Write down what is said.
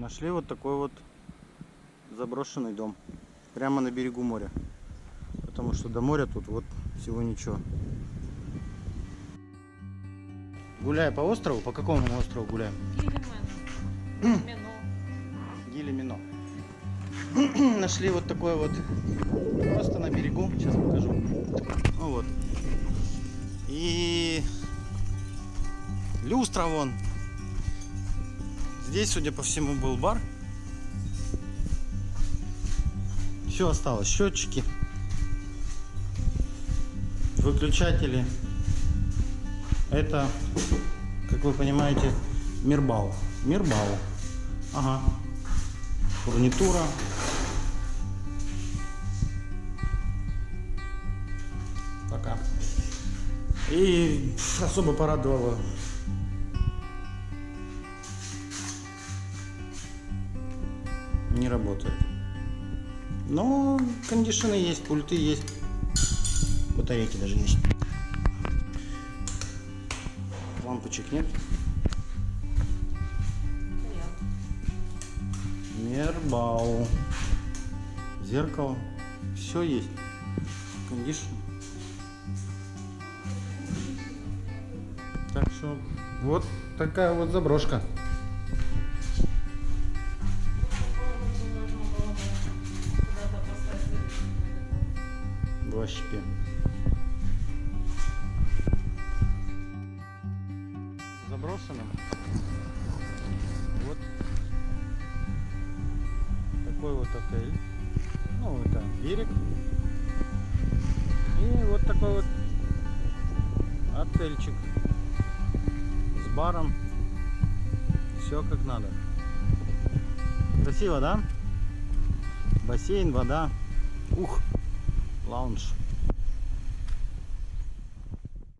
Нашли вот такой вот заброшенный дом. Прямо на берегу моря. Потому что до моря тут вот всего ничего. Гуляя по острову, по какому мы острову гуляем? Гілімен. Гили Міно. Мино. Нашли вот такой вот просто на берегу. Сейчас покажу. Ну вот. И люстра вон. Здесь, судя по всему, был бар. Все осталось. Счетчики. Выключатели. Это, как вы понимаете, Мирбау. Мирбау. Ага. Фурнитура. Пока. И особо порадовало. Не работает. Но кондишены есть, пульты есть. Батарейки даже есть. Лампочек нет. Мербау. Зеркало. Все есть. Кондишн. Так что вот такая вот заброшка. Два щепи. Заброшенным. Вот такой вот отель. Ну, это берег. И вот такой вот отельчик с баром. Все как надо. Красиво, да? Бассейн, вода. Ух, lounge.